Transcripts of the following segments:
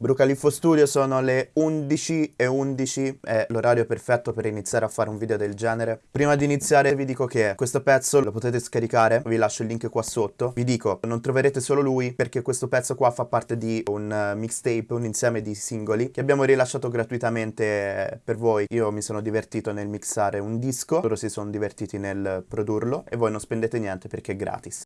Brucaliffo Studio sono le 11 e 11, è l'orario perfetto per iniziare a fare un video del genere. Prima di iniziare vi dico che questo pezzo lo potete scaricare, vi lascio il link qua sotto. Vi dico, non troverete solo lui perché questo pezzo qua fa parte di un eh, mixtape, un insieme di singoli che abbiamo rilasciato gratuitamente per voi. Io mi sono divertito nel mixare un disco, loro si sono divertiti nel produrlo e voi non spendete niente perché è gratis.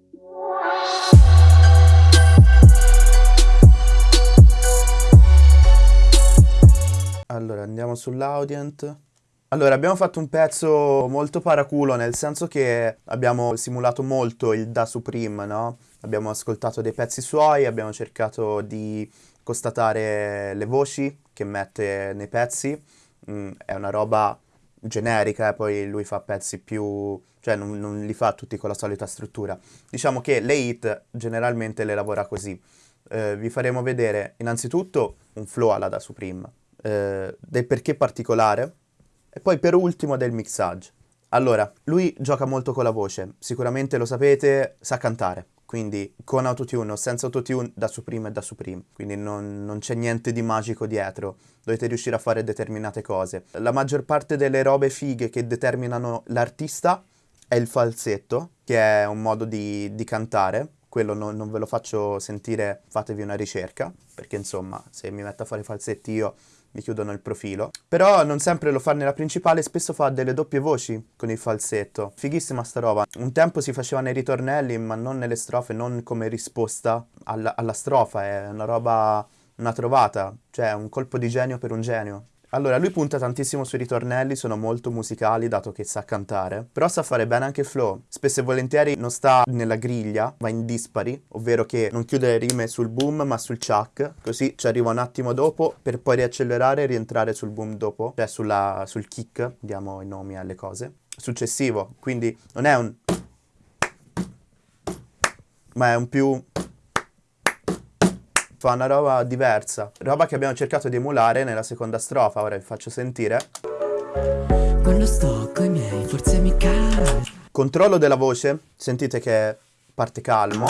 Allora, andiamo sull'audient. Allora, abbiamo fatto un pezzo molto paraculo, nel senso che abbiamo simulato molto il Da Supreme, no? Abbiamo ascoltato dei pezzi suoi, abbiamo cercato di constatare le voci che mette nei pezzi. Mm, è una roba generica, eh? poi lui fa pezzi più... cioè non, non li fa tutti con la solita struttura. Diciamo che le hit generalmente le lavora così. Eh, vi faremo vedere innanzitutto un flow alla Da Supreme eh, del perché particolare e poi per ultimo del mixage. Allora, lui gioca molto con la voce, sicuramente lo sapete, sa cantare, quindi con autotune o senza autotune da Supreme e da Supreme, quindi non, non c'è niente di magico dietro, dovete riuscire a fare determinate cose. La maggior parte delle robe fighe che determinano l'artista è il falsetto, che è un modo di, di cantare, quello non, non ve lo faccio sentire, fatevi una ricerca, perché insomma se mi metto a fare falsetti io mi chiudono il profilo. Però non sempre lo fa nella principale, spesso fa delle doppie voci con il falsetto. Fighissima sta roba. Un tempo si faceva nei ritornelli, ma non nelle strofe, non come risposta alla, alla strofa. È una roba, una trovata, cioè un colpo di genio per un genio. Allora, lui punta tantissimo sui ritornelli, sono molto musicali dato che sa cantare, però sa fare bene anche il flow. Spesso e volentieri non sta nella griglia, va in dispari, ovvero che non chiude le rime sul boom ma sul chuck, così ci arriva un attimo dopo per poi riaccelerare e rientrare sul boom dopo, cioè sulla, sul kick, diamo i nomi alle cose. Successivo, quindi non è un... ma è un più fa una roba diversa, roba che abbiamo cercato di emulare nella seconda strofa, ora vi faccio sentire. Quando sto coi miei forse mi cala. Controllo della voce, sentite che parte calmo.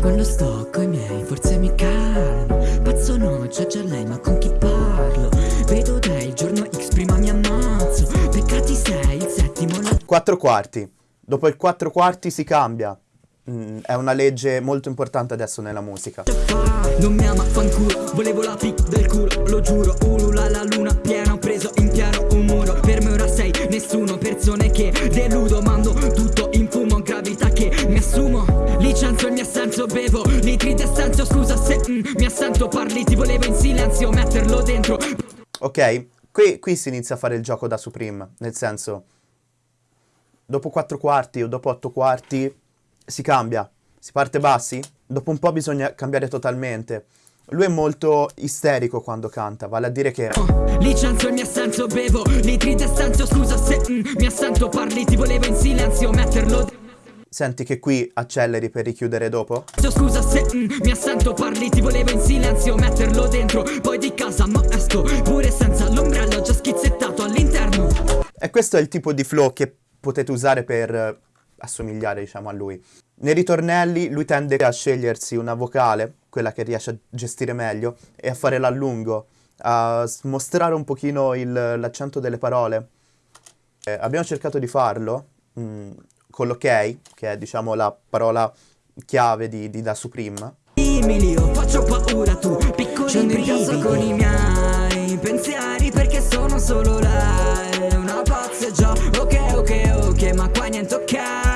Quando sto coi miei forse mi calmo, pazzo no, c'è già lei ma con chi parlo? Vedo te il giorno X prima mi ammazzo, peccati sei, il settimo... La... Quattro quarti, dopo il quattro quarti si cambia, Mm, è una legge molto importante adesso nella musica. Non mi ama fanculo, volevo la pic del culo, lo giuro, ulula la luna piena, ho preso in piano un muro, per me ora sei nessuno, persone che deludo, mando tutto in fumo, gravità che mi assumo, licenzio il mio assenso, bevo, litri d'essenso, scusa se mm, mi assento, parli, ti volevo in silenzio, metterlo dentro. Ok, qui, qui si inizia a fare il gioco da Supreme, nel senso, dopo 4 quarti o dopo 8 quarti si cambia, si parte bassi, dopo un po' bisogna cambiare totalmente. Lui è molto isterico quando canta, vale a dire che... Licenzio il mio assenso, bevo litri d'essenso, scusa se mm, mi assento, parli, ti volevo in silenzio, metterlo... Senti che qui acceleri per richiudere dopo? Scusa se mm, mi assento, parli, ti volevo in silenzio, metterlo dentro, poi di casa ma esco, pure senza l'ombrello già schizzettato all'interno. E questo è il tipo di flow che potete usare per assomigliare diciamo a lui. Nei ritornelli lui tende a scegliersi una vocale, quella che riesce a gestire meglio, e a fare l'allungo, a mostrare un pochino l'accento delle parole. Eh, abbiamo cercato di farlo mh, mm, con l'ok, che è diciamo la parola chiave di, di Da Supreme. Dimmi faccio paura tu, piccoli brividi con i miei pensieri perché sono solo lei, una pazza già, ok ok ok, ma qua niente ok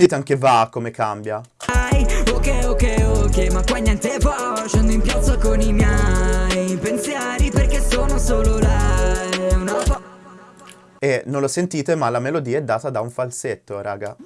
Sentite anche va come cambia? Ok ok ok ma qua niente va Scendo in piazza con i miei pensieri Perché sono solo lei una E non lo sentite ma la melodia è data da un falsetto raga.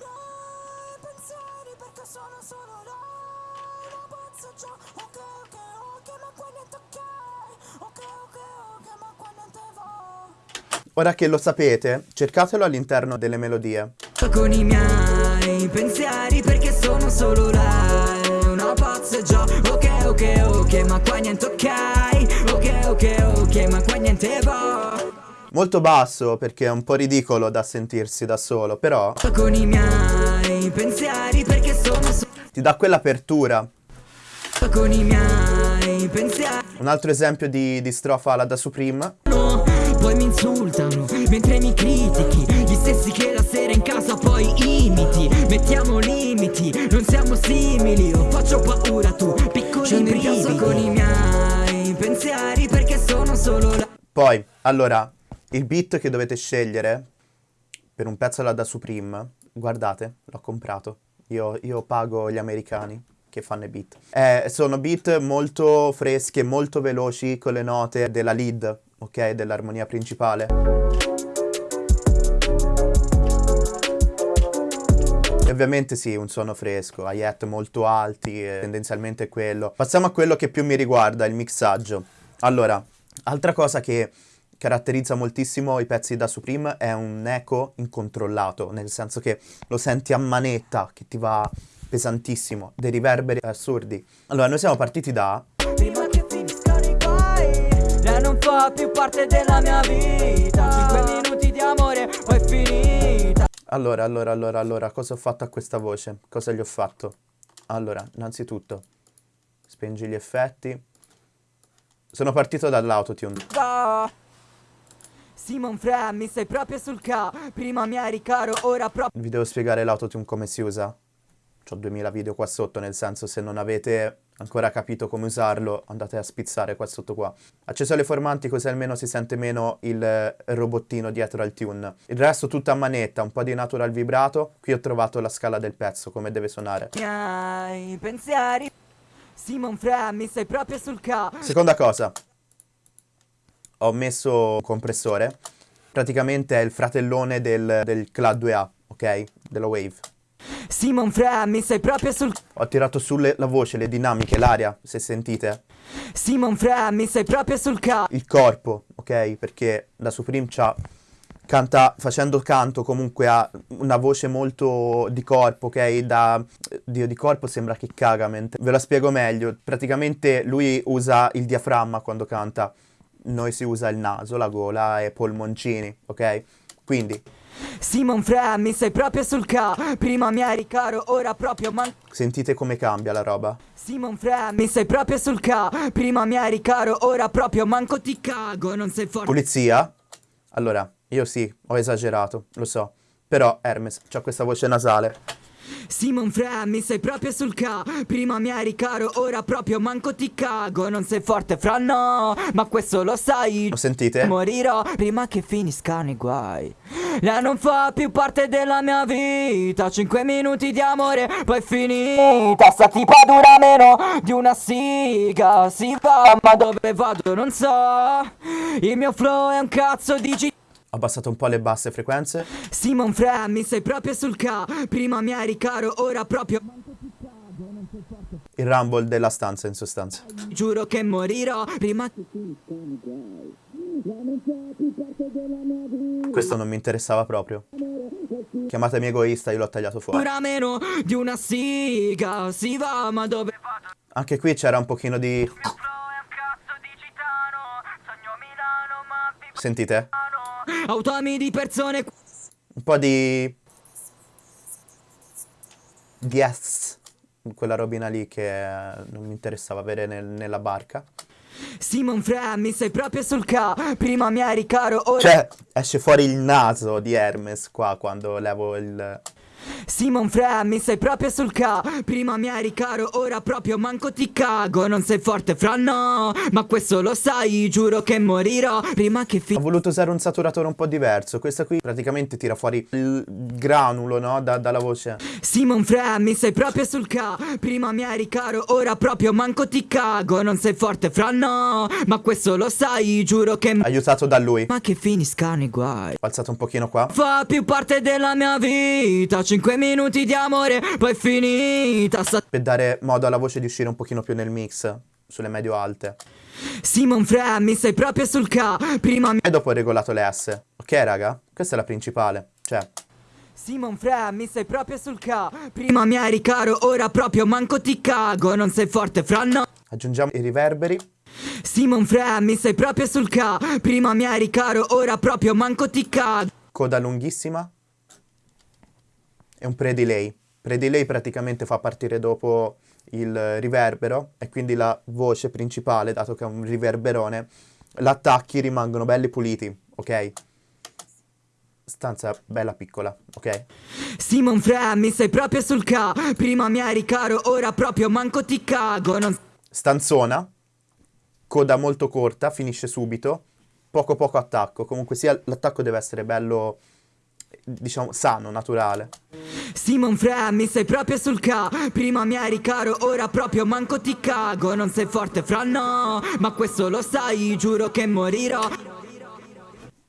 Ora che lo sapete, cercatelo all'interno delle melodie. Con i miei pensieri perché sono solo lei Una pazza già, ok ok ok ma qua niente ok Ok ok ok ma qua niente va Molto basso perché è un po' ridicolo da sentirsi da solo, però... Con i miei pensieri perché sono solo ti dà quell'apertura. Con i miei pensieri. Un altro esempio di, di strofa alla da Supreme. No, poi mi insultano mentre mi critichi. Gli stessi che la sera in casa poi imiti. Mettiamo limiti, non siamo simili. Io faccio paura, tu piccoli brividi. con i miei pensieri perché sono solo la... Poi, allora, il beat che dovete scegliere per un pezzo alla da Supreme, guardate, l'ho comprato. Io, io pago gli americani che fanno i beat. Eh, sono beat molto freschi e molto veloci con le note della lead, ok? Dell'armonia principale. E ovviamente sì, un suono fresco, hi-hat molto alti, tendenzialmente quello. Passiamo a quello che più mi riguarda, il mixaggio. Allora, altra cosa che caratterizza moltissimo i pezzi da Supreme è un eco incontrollato, nel senso che lo senti a manetta, che ti va pesantissimo, dei riverberi assurdi. Allora, noi siamo partiti da... Prima che finiscano i guai, lei non fa più parte della mia vita. 5 minuti di amore, poi è finita. Allora, allora, allora, allora, cosa ho fatto a questa voce? Cosa gli ho fatto? Allora, innanzitutto, spengi gli effetti. Sono partito dall'autotune. Ah. Simon Fre, mi sei proprio sul ca Prima mi eri caro, ora proprio Vi devo spiegare l'autotune come si usa? Ho 2000 video qua sotto, nel senso se non avete ancora capito come usarlo, andate a spizzare qua sotto qua. Acceso alle formanti così almeno si sente meno il robottino dietro al tune. Il resto tutta a manetta, un po' di natural vibrato. Qui ho trovato la scala del pezzo, come deve suonare. Miei pensieri Simon Fre, mi proprio sul ca Seconda cosa, ho messo un compressore, praticamente è il fratellone del, del CLAD 2A, ok? Della Wave. Simon Fre, mi sei proprio sul... Ho tirato sulle la voce, le dinamiche, l'aria, se sentite. Simon Fre, mi sei proprio sul ca... Il corpo, ok? Perché da Supreme c'ha... Canta, facendo canto comunque ha una voce molto di corpo, ok? Da Dio di corpo sembra che caga, mentre... Ve la spiego meglio. Praticamente lui usa il diaframma quando canta noi si usa il naso, la gola e polmoncini, ok? Quindi... Simon Fre, mi sei proprio sul ca Prima mi eri caro, ora proprio man... Sentite come cambia la roba? Simon Fre, mi sei proprio sul ca Prima mi eri caro, ora proprio manco ti cago Non sei forte... Pulizia? Allora, io sì, ho esagerato, lo so. Però Hermes, c'ha questa voce nasale. Simon Fre, mi sei proprio sul ca. Prima mi eri caro, ora proprio manco ti cago. Non sei forte fra no, ma questo lo sai. Lo sentite? Morirò prima che finiscano i guai. Lei non fa più parte della mia vita. Cinque minuti di amore, poi finita. Sta tipa dura meno di una siga. Si va, ma dove vado non so. Il mio flow è un cazzo di abbassato un po' le basse frequenze. Simon Fre, mi sei proprio sul ca Prima mi eri caro, ora proprio Il rumble della stanza in sostanza. Giuro che morirò prima Questo non mi interessava proprio. Chiamatemi egoista, io l'ho tagliato fuori. Ora meno di una siga Si va, ma dove vado? Anche qui c'era un pochino di... Sentite? Automi di persone Un po' di... Di S. Quella robina lì che non mi interessava avere nel, nella barca. Simon Fre, mi sei proprio sul ca Prima mi eri caro, ora... Cioè, esce fuori il naso di Hermes qua quando levo il... Simon Fre, mi sei proprio sul ca. Prima mi eri caro, ora proprio manco ti cago. Non sei forte fra no. Ma questo lo sai, giuro che morirò. Prima che fi... Ho voluto usare un saturatore un po' diverso. Questa qui praticamente tira fuori il granulo, no? Da, dalla voce. Simon Fre, mi sei proprio sul ca. Prima mi eri caro, ora proprio manco ti cago. Non sei forte fra no. Ma questo lo sai, giuro che... Aiutato da lui. Ma che finiscano i guai. Ho alzato un pochino qua. Fa più parte della mia vita 5 minuti di amore, poi finita. Per dare modo alla voce di uscire un pochino più nel mix Sulle medio-alte Simon Fre, mi sei proprio sul ca Prima mi... E dopo ho regolato le S. Ok raga? Questa è la principale. Cioè Simon Fre, mi sei proprio sul ca Prima mi eri caro, ora proprio manco ti cago Non sei forte fra no. Aggiungiamo i riverberi. Simon Fre, mi sei proprio sul ca Prima mi eri caro, ora proprio manco ti cago. Coda lunghissima E un pre-delay Pre-delay praticamente fa partire dopo il riverbero e quindi la voce principale, dato che è un riverberone, l'attacchi rimangono belli puliti, ok? Stanza bella piccola, ok? Simon Fra, mi sei proprio sul ca. Prima mi eri caro, ora proprio manco ti cago. Non... Stanzona Coda molto corta, finisce subito. Poco poco attacco. Comunque sia l'attacco deve essere bello diciamo, sano, naturale. Simon Fra, mi sei proprio sul ca Prima mi eri caro, ora proprio manco ti cago Non sei forte fra no, ma questo lo sai, giuro che morirò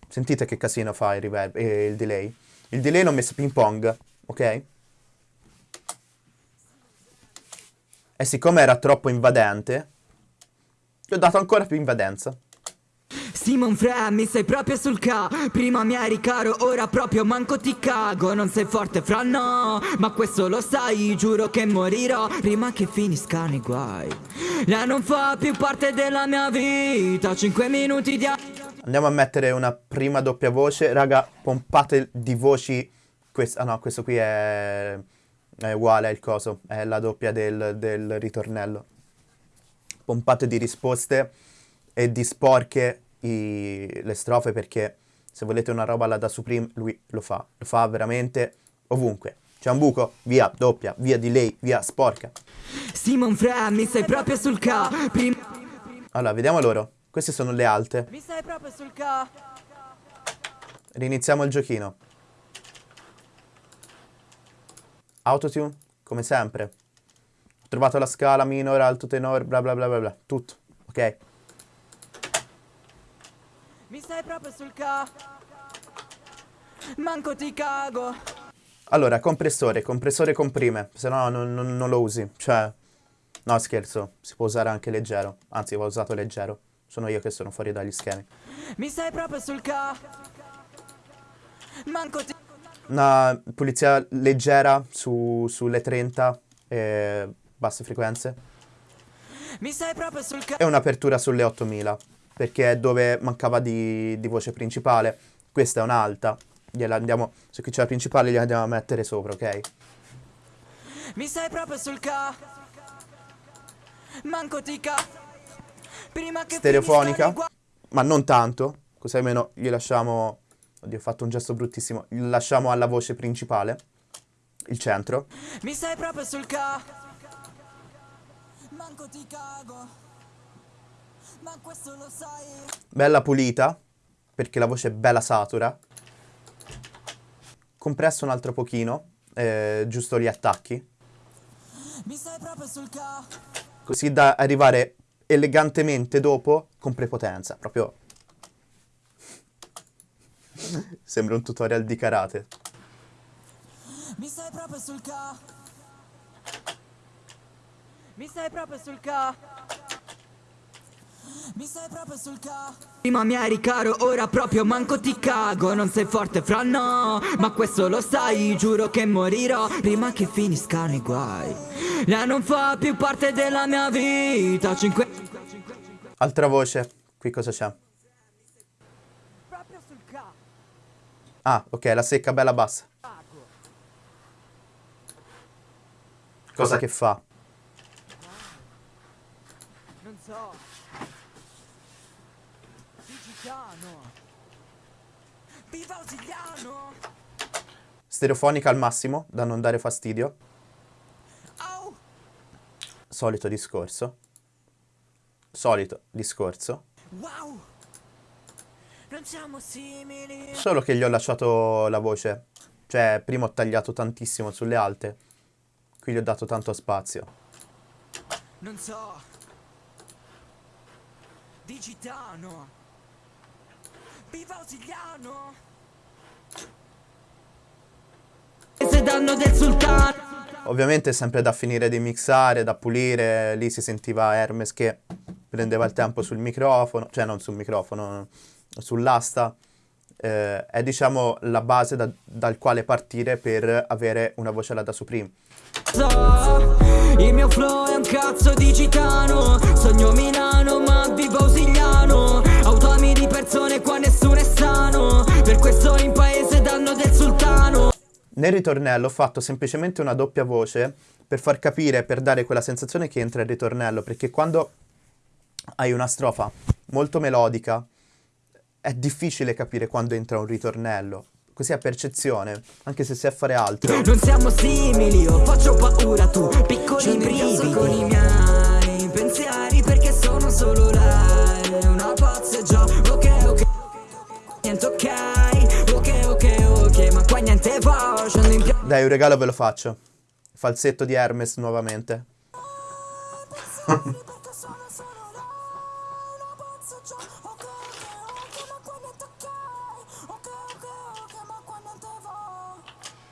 Sentite che casino fa il reverb e il delay. Il delay l'ho messo ping pong, ok? E siccome era troppo invadente, gli ho dato ancora più invadenza. Simon Fra, mi sei proprio sul ca. Prima mi eri caro, ora proprio manco ti cago. Non sei forte fra no, ma questo lo sai Giuro che morirò. Prima che finiscano i guai. Lei non fa più parte della mia vita. Cinque minuti di... Andiamo a mettere una prima doppia voce. Raga, pompate di voci. Questo, Ah no, questo qui è, è uguale al coso. È la doppia del, del ritornello. Pompate di risposte e di sporche i, le strofe perché se volete una roba alla da Supreme lui lo fa, lo fa veramente ovunque. C'è un buco, via, doppia, via di lei, via, sporca. Simon Fra, mi sei proprio sul ca. Prim allora, vediamo loro. Queste sono le alte. Mi sei proprio sul ca. Riniziamo il giochino. Autotune, come sempre. Ho trovato la scala minore, alto tenore, bla bla bla bla bla. Tutto, ok? Mi stai proprio sul ca... Manco ti cago. Allora, compressore, compressore comprime, se no non, non, non, lo usi. Cioè, no scherzo, si può usare anche leggero. Anzi, va usato leggero. Sono io che sono fuori dagli schemi. Mi stai proprio sul ca... Manco ti... Una pulizia leggera su, sulle 30 e basse frequenze. Mi stai proprio sul ca... E un'apertura sulle 8000 perché è dove mancava di, di voce principale. Questa è un'alta, gliela andiamo, se qui c'è la principale gliela andiamo a mettere sopra, ok? Mi stai proprio sul ca... Manco ti ca... Prima che Stereofonica, ma non tanto, così almeno gli lasciamo... Oddio, ho fatto un gesto bruttissimo. Gli lasciamo alla voce principale, il centro. Mi stai proprio sul ca... Manco ti cago... Ma questo lo sai. Bella pulita, perché la voce è bella satura. Compresso un altro pochino, eh, giusto gli attacchi. Mi stai proprio sul ca... Così da arrivare elegantemente dopo con prepotenza, proprio... Sembra un tutorial di karate. Mi stai proprio sul ca... Mi stai proprio sul ca... Mi stai proprio sul ca... Prima mi eri caro, ora proprio manco ti cago. Non sei forte fra no, ma questo lo sai Giuro che morirò prima che finiscano i guai. Lei non fa più parte della mia vita. Cinque... Altra voce, qui cosa c'è? Proprio sul ca... Ah, ok, la secca bella bassa. Cosa che fa? Non so Osiliano! Viva Osiliano! Stereofonica al massimo, da non dare fastidio. Solito discorso. Solito discorso. Wow! Non siamo simili! Solo che gli ho lasciato la voce. Cioè, prima ho tagliato tantissimo sulle alte. Qui gli ho dato tanto spazio. Non so. Digitano! Viva Osiliano! Se danno del sultano Ovviamente sempre da finire di mixare, da pulire, lì si sentiva Hermes che prendeva il tempo sul microfono, cioè non sul microfono, sull'asta. Eh, è diciamo la base da, dal quale partire per avere una voce alla da Supreme. Il mio flow è un cazzo di gitano. Sogno Milano ma vivo Osigliano Automi di persone qua nessuno è sano. Per questo in paese Nel ritornello ho fatto semplicemente una doppia voce per far capire, per dare quella sensazione che entra il ritornello, perché quando hai una strofa molto melodica è difficile capire quando entra un ritornello. Così a percezione, anche se sai fare altro. Non siamo simili, io faccio paura tu, piccoli brividi con i miei pensieri perché sono solo lei, una pazza già, Dai, un regalo ve lo faccio. Falsetto di Hermes nuovamente.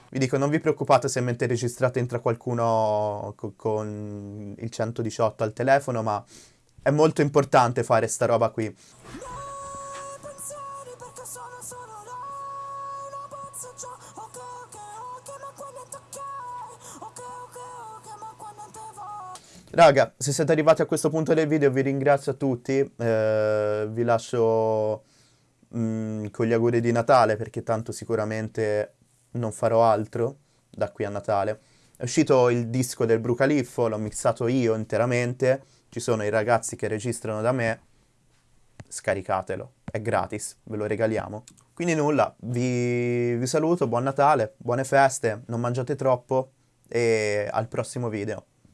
Vi dico, non vi preoccupate se mentre registrate entra qualcuno co con il 118 al telefono, ma è molto importante fare sta roba qui. Raga, se siete arrivati a questo punto del video vi ringrazio a tutti, eh, vi lascio mm, con gli auguri di Natale perché tanto sicuramente non farò altro da qui a Natale. È uscito il disco del Brucaliffo, l'ho mixato io interamente, ci sono i ragazzi che registrano da me, scaricatelo, è gratis, ve lo regaliamo. Quindi nulla, vi, vi saluto, buon Natale, buone feste, non mangiate troppo e al prossimo video.